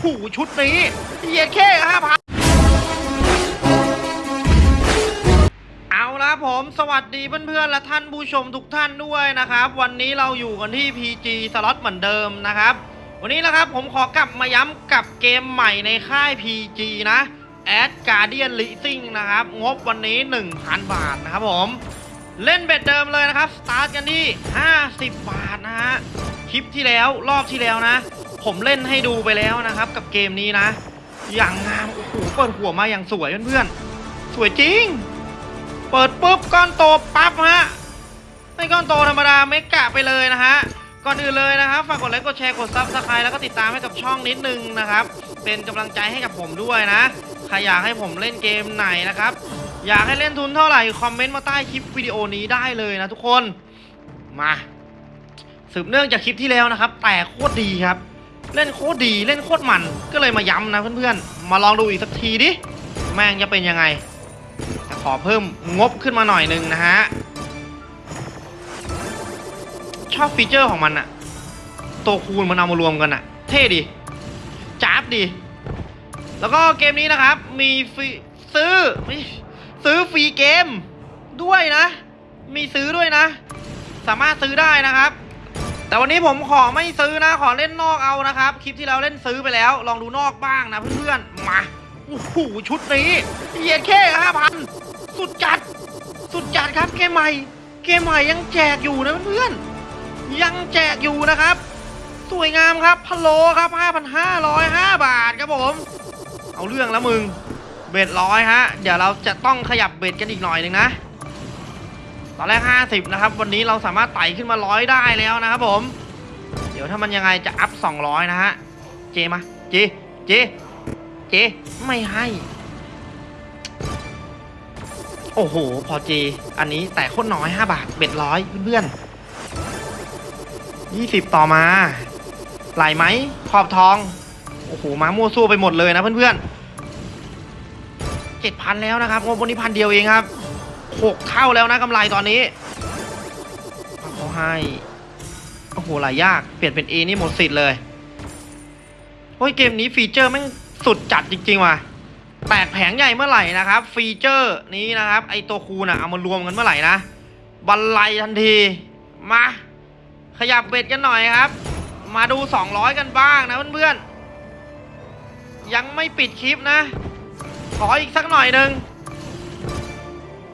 โหชุดนี้เหยียดแค่ห้าพันเอาละผมสวัสดีเพื่อนๆและท่านผู้ชมทุกท่านด้วยนะครับ วันนี้เราอยู่กันที่ PG สล็อตเหมือนเดิมนะครับ วันนี้นะครับผมขอกลับมาย้ำกับเกมใหม่ในค่าย PG นะ Ad Guardian Leasing นะครับ งบวันนี้ 1,000 บาทนะครับผมเล่นเบ็ดเดิมเลยนะครับ สตาร์ทกันที่ 50 บาทนะฮะ คลิปที่แล้วรอบที่แล้วนะ ผมเล่นให้ดูไปแล้วนะครับ กับเกมนี้นะ อย่างงามโอ้โหเปิดหัวมาอย่างสวยเพื่อนๆสวยจริง เปิดปุ๊บก้อนโตปั๊บฮะไม่ก้อนโตธรรมดา mega ไปเลยนะฮะก่อนอื่นเลยนะครับฝากกดไลค์กดแชร์กด subscribe แล้วก็ติดตามให้กับช่องนิดนึงนะครับ เป็นกำลังใจให้กับผมด้วยนะใครอยากให้ผมเล่นเกมไหนนะครับ อยากให้เล่นทุนเท่าไหร่คอมเมนต์มาใต้คลิปวิดีโอนี้ได้เลยนะทุกคนมาสืบเนื่องจากคลิปที่แล้วนะครับ แต่โคตรดีครับ เล่นโคตรดีเล่นโคตรมันก็เลยมาย้ำนะเพื่อนๆ มาลองดูอีกสักทีดิ แม่งจะเป็นยังไงขอเพิ่มงบขึ้นมาหน่อยหนึงนะฮะ ชอบฟีเจอร์ของมันอะตัวคูณมันเอามารวมกันอะเท่ดีจ้าบดี แล้วก็เกมนี้นะครับ มีฟรีซื้อซื้อฟรีเกมด้วยนะ มีซื้อด้วยนะ สามารถซื้อได้นะครับ แต่วันนี้ผมขอไม่ซื้อนะขอเล่นนอกเอานะครับ คลิปที่เราเล่นซื้อไปแล้ว ลองดูนอกบ้างนะเพื่อนๆมาโอ้โหชุดนี้เหยียดแค่ห้าพันสุดจัด สุดจัดครับเกมใหม่ เกมใหม่ยังแจกอยู่นะเพื่อนๆยังแจกอยู่นะครับ สวยงามครับพะโลครับ5,505 บาทครับผม เอาเรื่องแล้วมึงเบ็ดร้อยฮะ เดี๋ยวเราจะต้องขยับเบ็ดกันอีกหน่อยหนึ่งนะ ตอนแรก 50 นะครับ วันนี้เราสามารถไต่ขึ้นมาร้อยได้แล้วนะครับผม เดี๋ยวถ้ามันยังไงจะอัพ 200 นะฮะ เจมาเจเจเจไม่ให้ โอ้โห พอเจ อันนี้แต่โคตรน้อย 5 บาทเบ็ดร้อยเพื่อนๆ20 ต่อมาไหลไหมขอบทอง โอ้โหมามั่วซั่วไปหมดเลยนะเพื่อนๆ7,000แล้วนะครับงบวันนี้พันเดียวเองครับ หกเท่าแล้วนะกำไรตอนนี้เขาให้โอ้โหหลายยากเปลี่ยนเป็น A นี่หมดสิทธิ์เลยโอ้ยเกมนี้ฟีเจอร์แม่งสุดจัดจริงๆว่ะแตกแผงใหญ่เมื่อไหร่นะครับ ฟีเจอร์นี้นะครับไอตัวคูณอะเอามารวมกันเมื่อไหร่นะบันไลทันทีมา ขยับ bet กันหน่อยครับ มาดู 200 กันบ้างนะเพื่อนๆยังไม่ปิดคลิปนะ ขออีกสักหน่อยหนึ่ง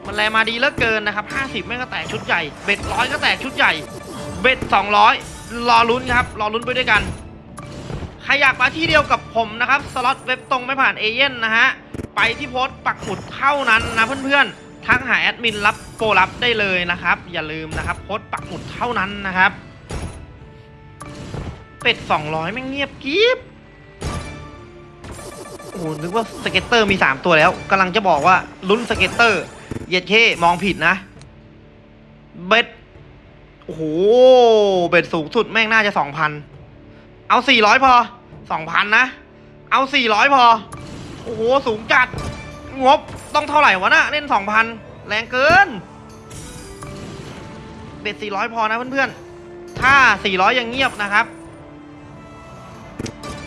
มันแลมาดีเหลือเกินนะครับ 50 แม่งก็แตกชุดใหญ่ bet ร้อยก็แตกชุดใหญ่ bet 200 รอลุ้นครับ รอลุ้นไปด้วยกัน ใครอยากมาที่เดียวกับผมนะครับ สล็อตเว็บตรงไม่ผ่านเอเย่นต์นะฮะ ไปที่โพสต์ปักหมุดเท่านั้นนะเพื่อนๆ ทักหาแอดมินรับโปรรับได้เลยนะครับ อย่าลืมนะครับโพสต์ปักหมุดเท่านั้นนะครับ bet 200 แม่งเงียบกริบโอ้โหนึกว่า scatter มี 3 ตัวแล้วกำลังจะบอกว่าลุ้น scatter เย็ดเข้มองผิดนะ bet โอ้โห bet สูงสุดแม่งน่าจะ2,000เอา400พอ2,000นนะ เอา400พอ โอ้โห สูงจัด งบต้องเท่าไหร่วะนะเล่น2,000แรงเกิน เบ็ด400พอนะเพื่อนๆ ถ้า400ยังเงียบนะครับ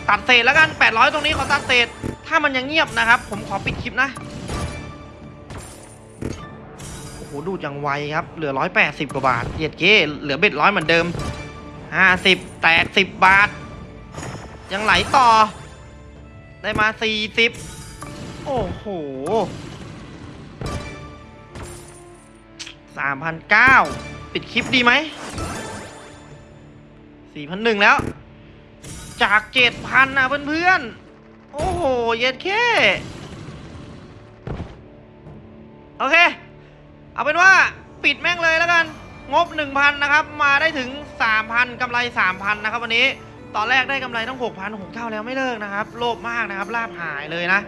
ตัดเศษแล้วกัน800ตรงนี้ขอตัดเศษ ถ้ามันยังเงียบนะครับ ผมขอปิดคลิปนะ โอ้โหดูดอย่างไวครับ เหลือ 180 กว่าบาทเหยียดเก้เหลือเบ็ดร้อยเหมือนเดิม 50 แตก 10 บาท ยังไหลต่อ ได้มา 40 โอ้โห3,009ปิดคลิปดีไหม 4,001 แล้ว จากเจ็ดพันนะเพื่อนๆ โอ้โห เย็ดเข้ โอเค เอาเป็นว่าปิดแม่งเลยแล้วกัน งบ 1,000 นะครับ มาได้ถึง 3,000กำไร 3,000 นะครับวันนี้ ตอนแรกได้กำไรต้อง 6,000 6เท่าแล้วไม่เลิกนะครับ โลภมากนะครับ ลาภหายเลยนะ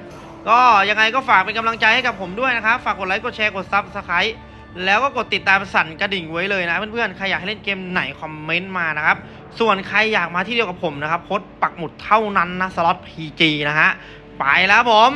ก็ยังไงก็ฝากเป็นกำลังใจให้กับผมด้วยนะครับ ฝากกดไลค์ กดแชร์ กด subscribeแล้วก็กดติดตามสั่นกระดิ่งไว้เลยนะ เพื่อนๆ ใครอยากให้เล่นเกมไหนคอมเมนต์มานะครับ ส่วนใครอยากมาที่เดียวกับผมนะครับโพสต์ปักหมุดเท่านั้นนะ สล็อต PG นะฮะ ไปแล้วผม